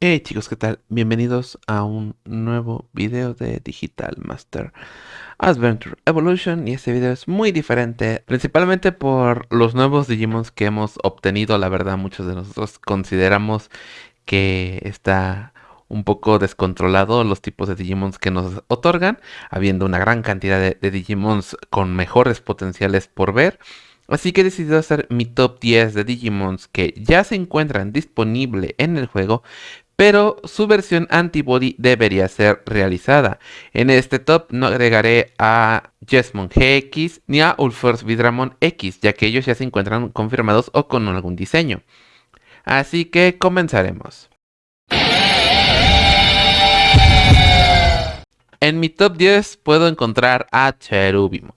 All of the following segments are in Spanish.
Hey chicos, ¿qué tal? Bienvenidos a un nuevo video de Digital Master Adventure Evolution y este video es muy diferente principalmente por los nuevos Digimons que hemos obtenido la verdad muchos de nosotros consideramos que está un poco descontrolado los tipos de Digimons que nos otorgan habiendo una gran cantidad de, Digimons con mejores potenciales por ver Así que he decidido hacer mi top 10 de Digimons que ya se encuentran disponible en el juego, pero su versión antibody debería ser realizada. En este top no agregaré a Jesmon GX ni a Ulforce Vidramon X, ya que ellos ya se encuentran confirmados o con algún diseño. Así que comenzaremos. En mi top 10 puedo encontrar a Cherubimon.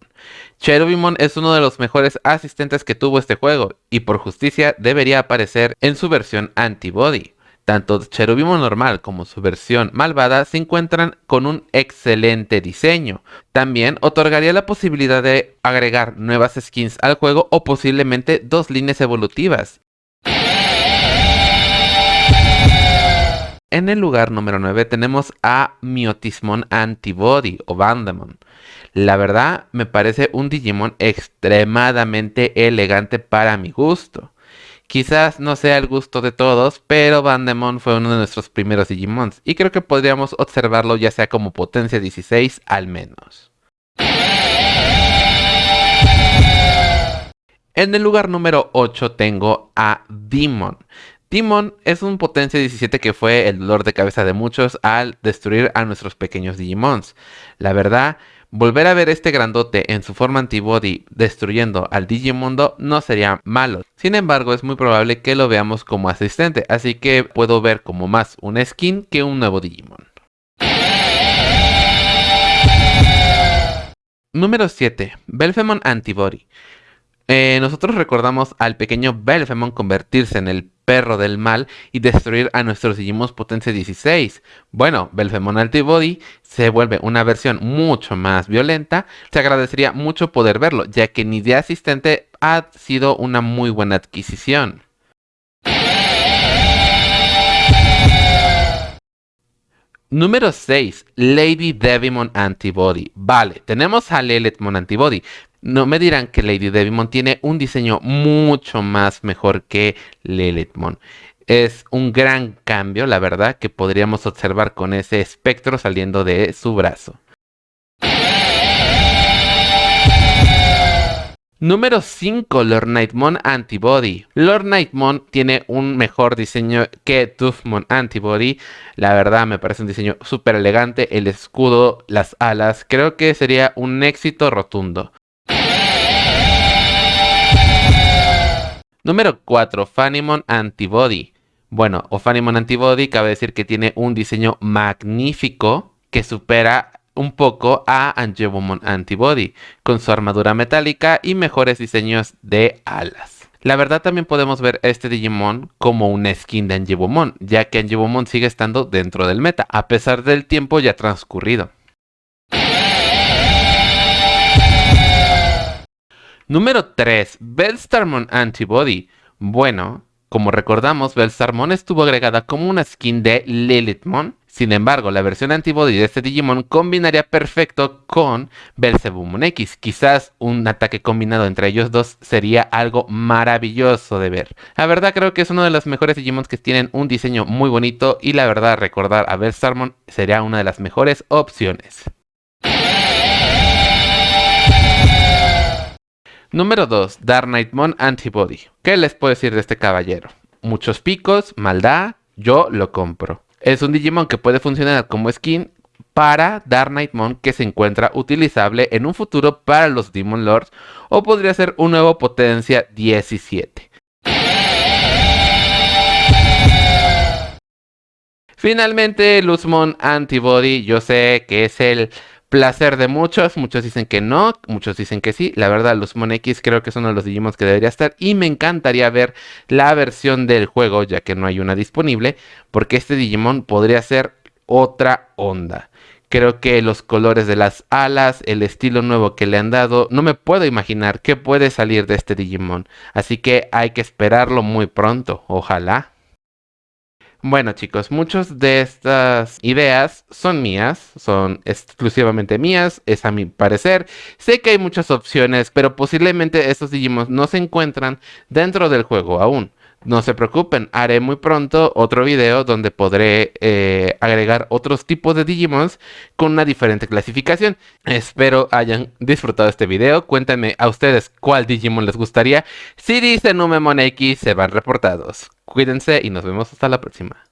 Cherubimon es uno de los mejores asistentes que tuvo este juego y por justicia debería aparecer en su versión antibody. Tanto Cherubimon normal como su versión malvada se encuentran con un excelente diseño. También otorgaría la posibilidad de agregar nuevas skins al juego o posiblemente dos líneas evolutivas. En el lugar número 9 tenemos a Miotismon Antibody o Vandemon. La verdad me parece un Digimon extremadamente elegante para mi gusto. Quizás no sea el gusto de todos, pero Vandemon fue uno de nuestros primeros Digimons y creo que podríamos observarlo ya sea como potencia 16 al menos. En el lugar número 8 tengo a Demon. Demon es un potencia 17 que fue el dolor de cabeza de muchos al destruir a nuestros pequeños Digimons. La verdad, Volver a ver este grandote en su forma antibody destruyendo al Digimundo no sería malo. Sin embargo, es muy probable que lo veamos como asistente, así que puedo ver como más un skin que un nuevo Digimon. Número 7. Belfemon Antibody. Eh, nosotros recordamos al pequeño Belfemon convertirse en el perro del mal y destruir a nuestros Digimons potencia 16. Bueno, Belfemon Antibody se vuelve una versión mucho más violenta. Se agradecería mucho poder verlo, ya que ni de asistente ha sido una muy buena adquisición. Número 6. Lady Devimon Antibody. Vale, tenemos a Lilithmon Antibody, no me dirán que Lady Devimon tiene un diseño mucho más mejor que Lilithmon. Es un gran cambio, la verdad, que podríamos observar con ese espectro saliendo de su brazo. Número 5, Lord Nightmon Antibody. Lord Nightmon tiene un mejor diseño que Toothmon Antibody. La verdad me parece un diseño súper elegante. El escudo, las alas, creo que sería un éxito rotundo. Número 4. Fanimon Antibody. Bueno, o Fanimon Antibody cabe decir que tiene un diseño magnífico que supera un poco a Angebomon Antibody, con su armadura metálica y mejores diseños de alas. La verdad también podemos ver este Digimon como una skin de Angebomon, ya que Angebomon sigue estando dentro del meta, a pesar del tiempo ya transcurrido. Número 3. Bellstarmon Antibody. Bueno, como recordamos, Bellstarmon estuvo agregada como una skin de Lilithmon. Sin embargo, la versión antibody de este Digimon combinaría perfecto con Belzebumon X. Quizás un ataque combinado entre ellos dos sería algo maravilloso de ver. La verdad creo que es uno de los mejores Digimons que tienen un diseño muy bonito y la verdad recordar a Bellstarmon sería una de las mejores opciones. Número 2. Dark Knightmon Antibody. ¿Qué les puedo decir de este caballero? Muchos picos, maldad, yo lo compro. Es un Digimon que puede funcionar como skin para Dark Knightmon que se encuentra utilizable en un futuro para los Demon Lords o podría ser un nuevo potencia 17. Finalmente, Luzmon Antibody, yo sé que es el placer de muchos, muchos dicen que no, muchos dicen que sí. La verdad, los X creo que de los Digimons que debería estar y me encantaría ver la versión del juego, ya que no hay una disponible, porque este Digimon podría ser otra onda. Creo que los colores de las alas, el estilo nuevo que le han dado, no me puedo imaginar qué puede salir de este Digimon. Así que hay que esperarlo muy pronto, ojalá. Bueno chicos, muchas de estas ideas son mías, son exclusivamente mías, es a mi parecer. Sé que hay muchas opciones, pero posiblemente estos Digimon no se encuentran dentro del juego aún. No se preocupen, haré muy pronto otro video donde podré eh, agregar otros tipos de Digimons con una diferente clasificación. Espero hayan disfrutado este video. Cuéntenme a ustedes cuál Digimon les gustaría. Si dicen un Memon X, se van reportados. Cuídense y nos vemos hasta la próxima.